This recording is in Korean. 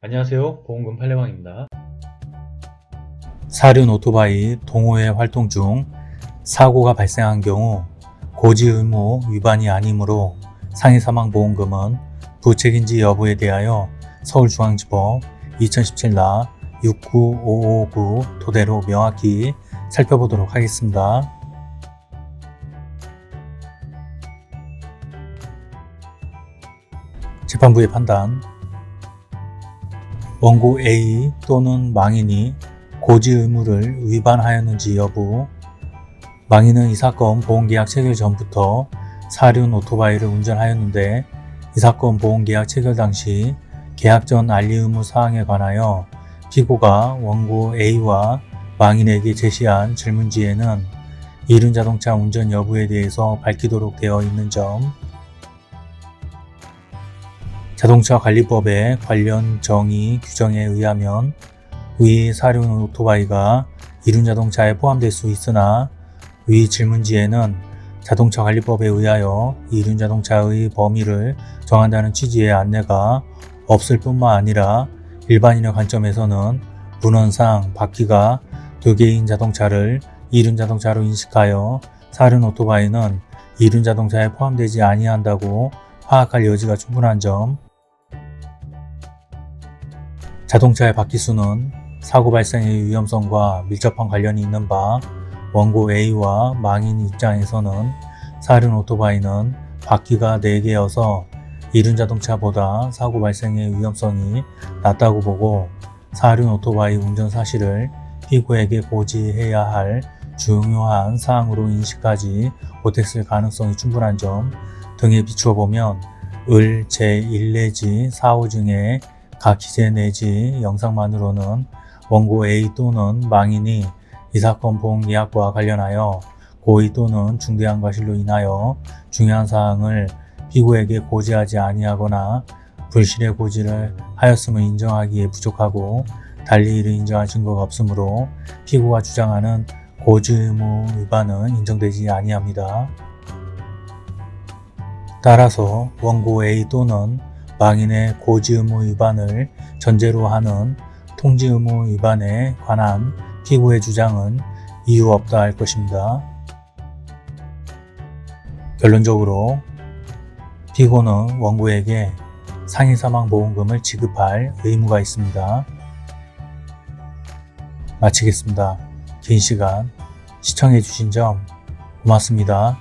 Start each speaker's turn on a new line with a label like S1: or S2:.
S1: 안녕하세요. 보험금 팔례방입니다.
S2: 사륜 오토바이 동호회 활동 중 사고가 발생한 경우 고지 의무 위반이 아니므로 상해 사망 보험금은 부책인지 여부에 대하여 서울중앙지법 2017나 69559 토대로 명확히 살펴보도록 하겠습니다. 재판부의 판단 원고 A 또는 망인이 고지 의무를 위반하였는지 여부 망인은 이 사건 보험계약 체결 전부터 사륜 오토바이를 운전하였는데 이 사건 보험계약 체결 당시 계약 전 알리 의무 사항에 관하여 피고가 원고 A와 망인에게 제시한 질문지에는 이륜자동차 운전 여부에 대해서 밝히도록 되어 있는 점 자동차 관리법의 관련 정의 규정에 의하면 위 사륜 오토바이가 이륜 자동차에 포함될 수 있으나 위 질문지에는 자동차 관리법에 의하여 이륜 자동차의 범위를 정한다는 취지의 안내가 없을 뿐만 아니라 일반인의 관점에서는 문헌상 바퀴가 두 개인 자동차를 이륜 자동차로 인식하여 사륜 오토바이는 이륜 자동차에 포함되지 아니한다고 파악할 여지가 충분한 점 자동차의 바퀴수는 사고 발생의 위험성과 밀접한 관련이 있는 바 원고 A와 망인 입장에서는 사륜 오토바이는 바퀴가 4개여서 이륜 자동차보다 사고 발생의 위험성이 낮다고 보고 사륜 오토바이 운전 사실을 피고에게 고지해야 할 중요한 사항으로 인식하지 못했을 가능성이 충분한 점 등에 비추어 보면 을 제1 내지 4호 중에 각 기재 내지 영상만으로는 원고 A 또는 망인이 이 사건 보험 계약과 관련하여 고의 또는 중대한 과실로 인하여 중요한 사항을 피고에게 고지하지 아니하거나 불실의 고지를 하였음을 인정하기에 부족하고 달리 이를 인정한 증거가 없으므로 피고가 주장하는 고지 의무 위반은 인정되지 아니합니다. 따라서 원고 A 또는 망인의 고지 의무 위반을 전제로 하는 통지 의무 위반에 관한 피고의 주장은 이유 없다 할 것입니다. 결론적으로 피고는 원고에게 상해사망보험금을 지급할 의무가 있습니다. 마치겠습니다. 긴 시간 시청해주신 점 고맙습니다.